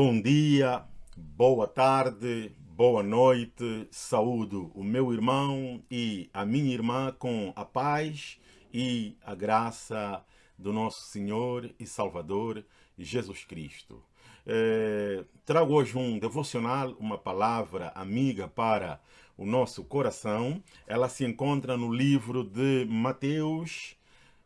Bom dia, boa tarde, boa noite, saúdo o meu irmão e a minha irmã com a paz e a graça do nosso Senhor e Salvador Jesus Cristo. É, trago hoje um devocional, uma palavra amiga para o nosso coração. Ela se encontra no livro de Mateus,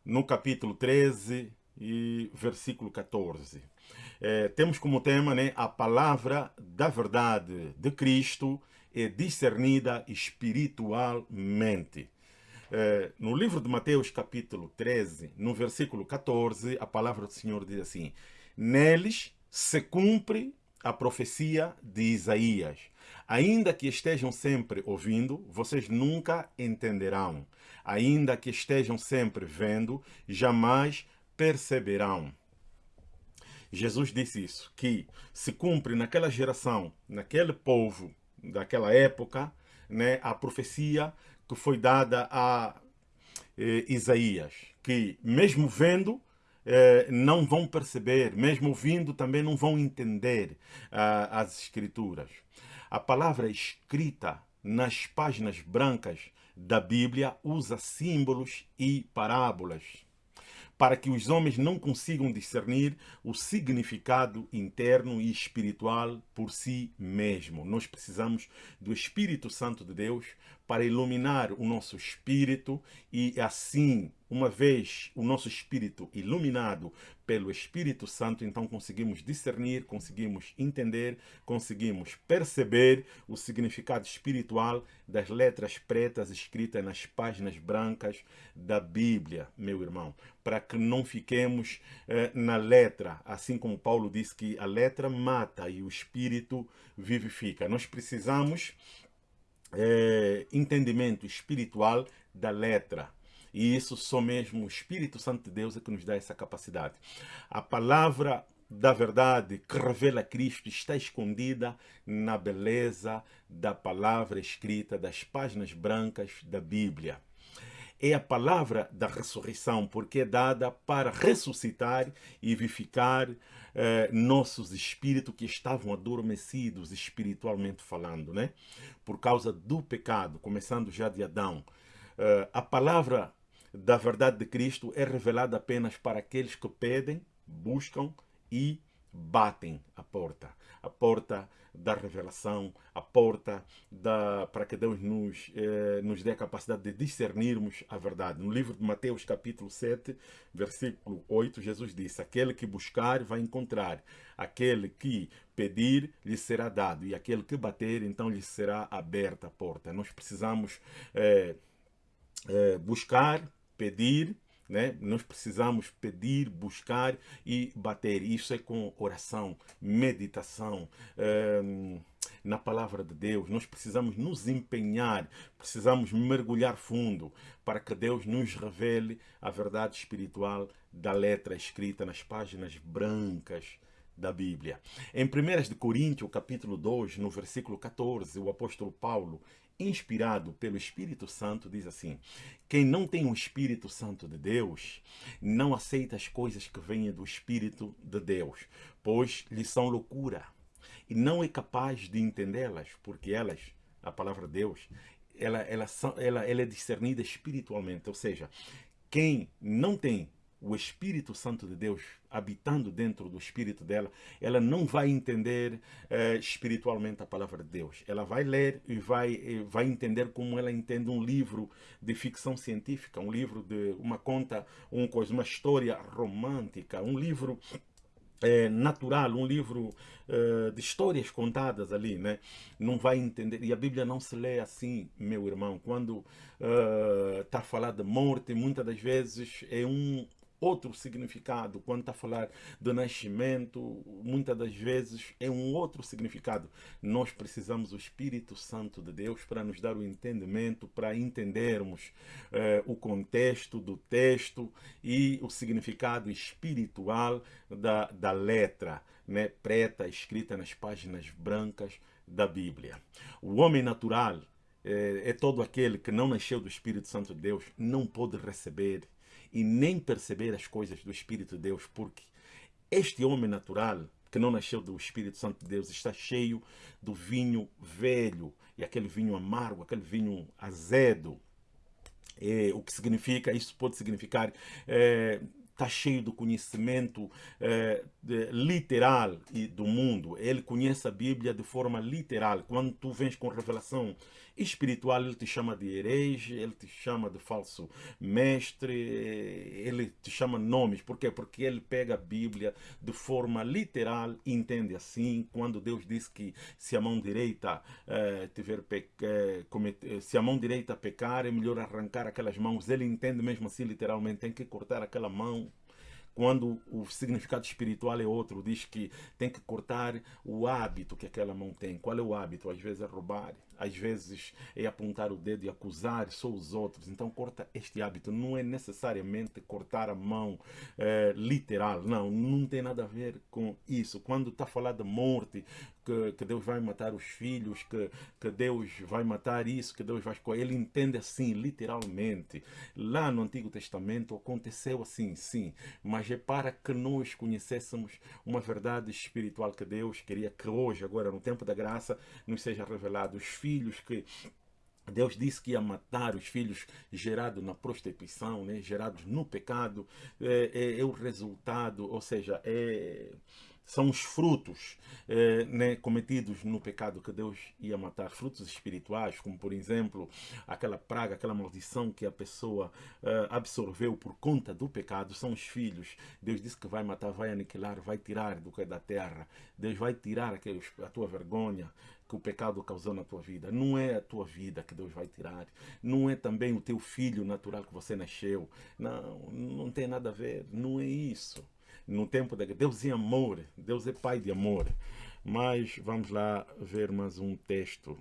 no capítulo 13 e versículo 14 é, temos como tema né, a palavra da verdade de Cristo é discernida espiritualmente. É, no livro de Mateus, capítulo 13, no versículo 14, a palavra do Senhor diz assim: Neles se cumpre a profecia de Isaías. Ainda que estejam sempre ouvindo, vocês nunca entenderão. Ainda que estejam sempre vendo, jamais perceberão. Jesus disse isso, que se cumpre naquela geração, naquele povo, daquela época, né, a profecia que foi dada a eh, Isaías, que mesmo vendo, eh, não vão perceber, mesmo ouvindo também não vão entender ah, as escrituras. A palavra escrita nas páginas brancas da Bíblia usa símbolos e parábolas para que os homens não consigam discernir o significado interno e espiritual por si mesmo. Nós precisamos do Espírito Santo de Deus para iluminar o nosso espírito e assim, uma vez o nosso espírito iluminado pelo Espírito Santo, então conseguimos discernir, conseguimos entender, conseguimos perceber o significado espiritual das letras pretas escritas nas páginas brancas da Bíblia, meu irmão, para que não fiquemos eh, na letra, assim como Paulo disse que a letra mata e o espírito vivifica. Nós precisamos é, entendimento espiritual da letra. E isso só mesmo o Espírito Santo de Deus é que nos dá essa capacidade. A palavra da verdade que revela Cristo está escondida na beleza da palavra escrita das páginas brancas da Bíblia é a palavra da ressurreição, porque é dada para ressuscitar e vivificar eh, nossos espíritos que estavam adormecidos espiritualmente falando, né? Por causa do pecado, começando já de Adão. Eh, a palavra da verdade de Cristo é revelada apenas para aqueles que pedem, buscam e batem a porta. A porta da revelação, a porta da, para que Deus nos, eh, nos dê a capacidade de discernirmos a verdade. No livro de Mateus, capítulo 7, versículo 8, Jesus disse, aquele que buscar vai encontrar, aquele que pedir lhe será dado, e aquele que bater, então lhe será aberta a porta. Nós precisamos eh, eh, buscar, pedir, né? Nós precisamos pedir, buscar e bater. Isso é com oração, meditação, ehm, na palavra de Deus. Nós precisamos nos empenhar, precisamos mergulhar fundo para que Deus nos revele a verdade espiritual da letra escrita nas páginas brancas da Bíblia. Em 1 de Coríntios, capítulo 2, no versículo 14, o apóstolo Paulo inspirado pelo Espírito Santo, diz assim: Quem não tem o Espírito Santo de Deus, não aceita as coisas que vêm do Espírito de Deus, pois lhe são loucura, e não é capaz de entendê-las, porque elas, a palavra de Deus, ela, ela, ela, ela é discernida espiritualmente, ou seja, quem não tem o Espírito Santo de Deus habitando dentro do espírito dela, ela não vai entender eh, espiritualmente a palavra de Deus. Ela vai ler e vai, e vai entender como ela entende um livro de ficção científica, um livro de uma conta, um uma história romântica, um livro é, natural, um livro uh, de histórias contadas ali, né? Não vai entender. E a Bíblia não se lê assim, meu irmão. Quando está uh, a falar de morte, muitas das vezes é um outro significado. Quando está a falar do nascimento, muitas das vezes é um outro significado. Nós precisamos do Espírito Santo de Deus para nos dar o entendimento, para entendermos eh, o contexto do texto e o significado espiritual da, da letra né, preta escrita nas páginas brancas da Bíblia. O homem natural é, é todo aquele que não nasceu do Espírito Santo de Deus, não pode receber e nem perceber as coisas do Espírito de Deus, porque este homem natural que não nasceu do Espírito Santo de Deus, está cheio do vinho velho, e aquele vinho amargo, aquele vinho azedo. É, o que significa, isso pode significar é, está cheio do conhecimento eh, de, literal do mundo. Ele conhece a Bíblia de forma literal. Quando tu vens com revelação espiritual, ele te chama de herege, ele te chama de falso mestre, ele te chama nomes. Por quê? Porque ele pega a Bíblia de forma literal e entende assim. Quando Deus diz que se a mão direita eh, tiver eh, se a mão direita pecar, é melhor arrancar aquelas mãos. Ele entende mesmo assim literalmente, tem que cortar aquela mão quando o significado espiritual é outro, diz que tem que cortar o hábito que aquela mão tem. Qual é o hábito? Às vezes é roubar, às vezes é apontar o dedo e acusar só os outros. Então corta este hábito. Não é necessariamente cortar a mão é, literal, não, não tem nada a ver com isso. Quando está a falar de morte, que, que, Deus vai matar os filhos, que, que Deus vai matar isso, que Deus vai. Ele entende assim, literalmente. Lá no Antigo Testamento aconteceu assim, sim, mas é para que nós conhecêssemos uma verdade espiritual que Deus queria que hoje, agora no tempo da graça, nos seja revelado. Os filhos que Deus disse que ia matar os filhos gerados na prostituição, né? gerados no pecado, é, é, é o resultado, ou seja, é são os frutos eh, né, cometidos no pecado que Deus ia matar, frutos espirituais, como por exemplo aquela praga, aquela maldição que a pessoa eh, absorveu por conta do pecado, são os filhos. Deus disse que vai matar, vai aniquilar, vai tirar do que é da terra. Deus vai tirar aqueles, a tua vergonha, que o pecado causou na tua vida. Não é a tua vida que Deus vai tirar. Não é também o teu filho natural que você nasceu. Não, não tem nada a ver. Não é isso no tempo da Deus é amor, Deus é pai de amor. Mas vamos lá ver mais um texto.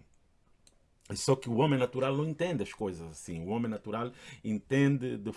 Só que o homem natural não entende as coisas assim. O homem natural entende de,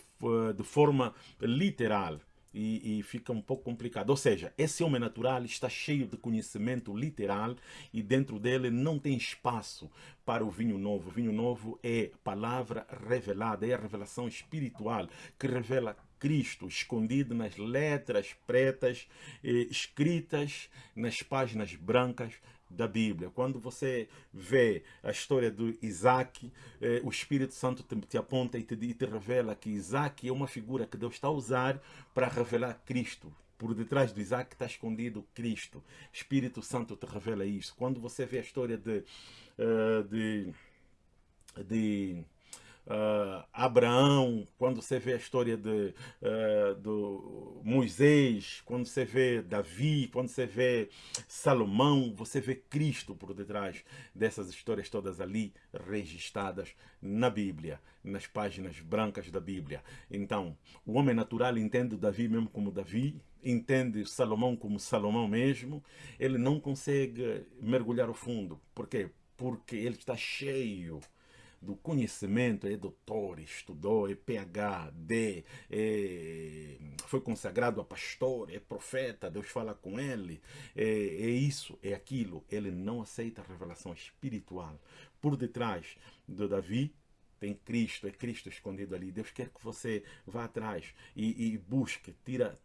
de forma literal. E, e, fica um pouco complicado. Ou seja, esse homem natural está cheio de conhecimento literal e dentro dele não tem espaço para o vinho novo. O vinho novo é palavra revelada, é a revelação espiritual que revela Cristo escondido nas letras pretas, eh, escritas nas páginas brancas da Bíblia. Quando você vê a história do Isaac, eh, o Espírito Santo te, te aponta e te, e te revela que Isaac é uma figura que Deus está a usar para revelar Cristo. Por detrás do Isaac está escondido Cristo. Espírito Santo te revela isso. Quando você vê a história de, uh, de, de uh, Abraão, quando você vê a história de uh, do Moisés, quando você vê Davi, quando você vê Salomão, você vê Cristo por detrás dessas histórias todas ali registradas na Bíblia, nas páginas brancas da Bíblia. Então, o homem natural entende Davi mesmo como Davi, entende Salomão como Salomão mesmo, ele não consegue mergulhar ao fundo. Por quê? Porque ele está cheio do conhecimento, é doutor, estudou, é PhD, é, foi consagrado a pastor, é profeta, Deus fala com ele, é, é isso, é aquilo. Ele não aceita a revelação espiritual. Por detrás do Davi, tem Cristo, é Cristo escondido ali. Deus quer que você vá atrás e, e busque, tira,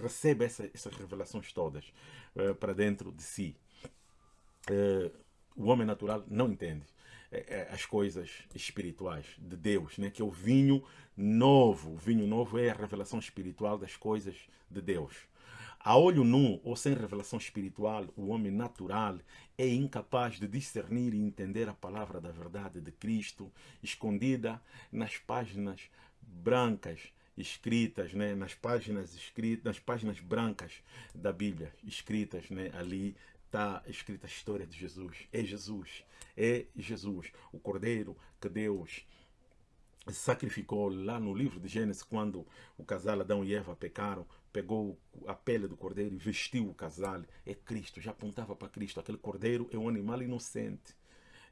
receba essa, essas revelações todas uh, para dentro de si. Uh, o homem natural não entende. É, é, as coisas espirituais de Deus, né? que é o vinho novo. O vinho novo é a revelação espiritual das coisas de Deus. A olho nu ou sem revelação espiritual, o homem natural é incapaz de discernir e entender a palavra da verdade de Cristo escondida nas páginas brancas escritas, né, nas páginas escritas, nas páginas brancas da Bíblia, escritas, né, ali está escrita a história de Jesus. É Jesus, é Jesus, o Cordeiro que Deus sacrificou lá no livro de Gênesis, quando o casal Adão e Eva pecaram, pegou a pele do cordeiro e vestiu o casal. É Cristo, já apontava para Cristo. Aquele cordeiro é um animal inocente.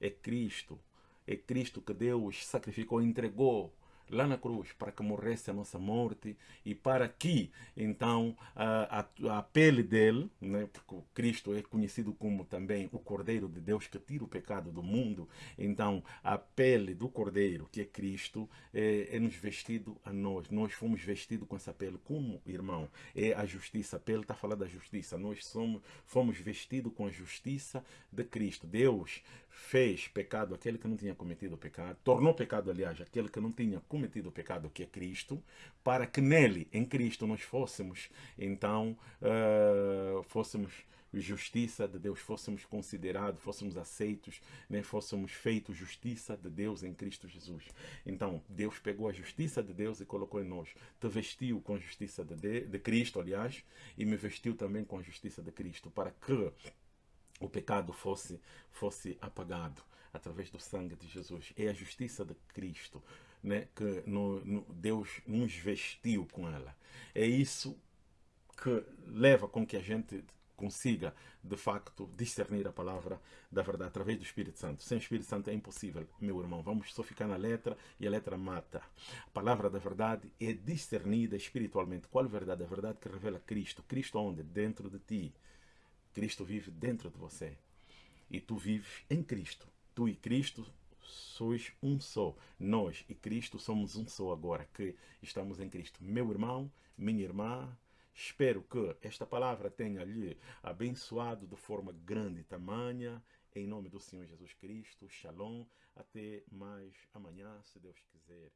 É Cristo. É Cristo que Deus sacrificou, entregou lá na cruz para que morresse a nossa morte e para que então a, a, pele dele, né, porque Cristo é conhecido como também o Cordeiro de Deus que tira o pecado do mundo, então a pele do Cordeiro, que é Cristo, é, é nos vestido a nós. Nós fomos vestidos com essa pele como irmão. É a justiça. A pele está falando da justiça. Nós somos, fomos vestidos com a justiça de Cristo. Deus fez pecado aquele que não tinha cometido pecado, tornou pecado, aliás, aquele que não tinha cometido o pecado, que é Cristo, para que nele, em Cristo, nós fôssemos, então, uh, fôssemos justiça de Deus, fôssemos considerados, fôssemos aceitos, né, fôssemos feitos justiça de Deus em Cristo Jesus. Então, Deus pegou a justiça de Deus e colocou em nós. Te vestiu com a justiça de, de, de Cristo, aliás, e me vestiu também com a justiça de Cristo, para que o pecado fosse, fosse apagado através do sangue de Jesus. É a justiça de Cristo né, que no, no, Deus nos vestiu com ela. É isso que leva com que a gente consiga, de facto, discernir a palavra da verdade através do Espírito Santo. Sem o Espírito Santo é impossível, meu irmão. Vamos só ficar na letra e a letra mata. A palavra da verdade é discernida espiritualmente. Qual a verdade? A verdade que revela Cristo. Cristo onde? Dentro de ti. Cristo vive dentro de você. E tu vives em Cristo. Tu e Cristo sois um só. Nós e Cristo somos um só agora que estamos em Cristo. Meu irmão, minha irmã, espero que esta palavra tenha lhe abençoado de forma grande e tamanha. Em nome do Senhor Jesus Cristo. Shalom. Até mais amanhã, se Deus quiser.